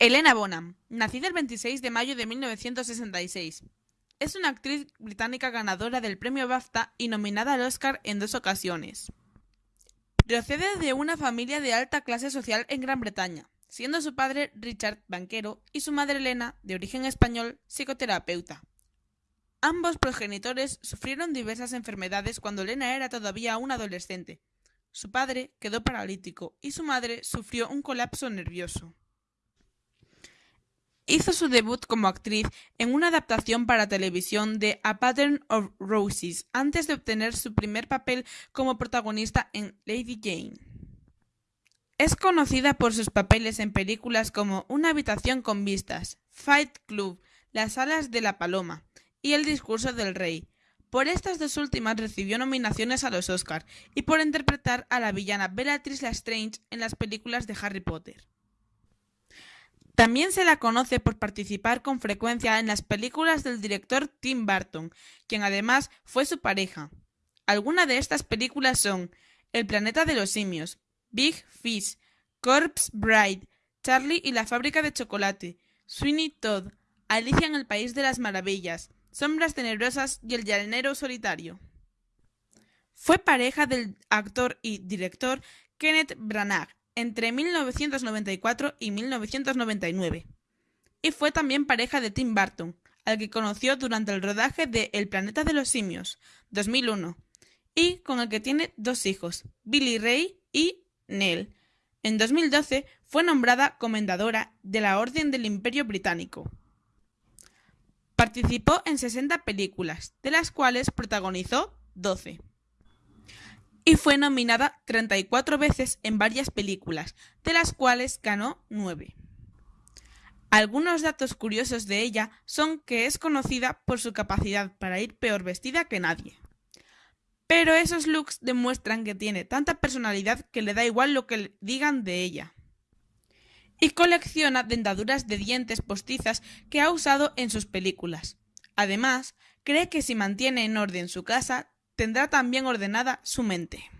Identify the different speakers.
Speaker 1: Helena Bonham, nacida el 26 de mayo de 1966, es una actriz británica ganadora del premio BAFTA y nominada al Oscar en dos ocasiones. Procede de una familia de alta clase social en Gran Bretaña, siendo su padre Richard banquero y su madre Elena, de origen español, psicoterapeuta. Ambos progenitores sufrieron diversas enfermedades cuando Elena era todavía un adolescente. Su padre quedó paralítico y su madre sufrió un colapso nervioso. Hizo su debut como actriz en una adaptación para televisión de A Pattern of Roses antes de obtener su primer papel como protagonista en Lady Jane. Es conocida por sus papeles en películas como Una habitación con vistas, Fight Club, Las alas de la paloma y El discurso del rey. Por estas dos últimas recibió nominaciones a los Oscar y por interpretar a la villana Bellatrix Lestrange en las películas de Harry Potter. También se la conoce por participar con frecuencia en las películas del director Tim Burton, quien además fue su pareja. Algunas de estas películas son El planeta de los simios, Big Fish, Corpse Bride, Charlie y la fábrica de chocolate, Sweeney Todd, Alicia en el País de las Maravillas, Sombras Tenebrosas y El Llanero Solitario. Fue pareja del actor y director Kenneth Branagh entre 1994 y 1999, y fue también pareja de Tim Burton, al que conoció durante el rodaje de El planeta de los simios, 2001, y con el que tiene dos hijos, Billy Ray y Nell. En 2012 fue nombrada comendadora de la Orden del Imperio Británico. Participó en 60 películas, de las cuales protagonizó 12. Y fue nominada 34 veces en varias películas, de las cuales ganó 9. Algunos datos curiosos de ella son que es conocida por su capacidad para ir peor vestida que nadie. Pero esos looks demuestran que tiene tanta personalidad que le da igual lo que digan de ella. Y colecciona dentaduras de dientes postizas que ha usado en sus películas. Además, cree que si mantiene en orden su casa, tendrá también ordenada su mente.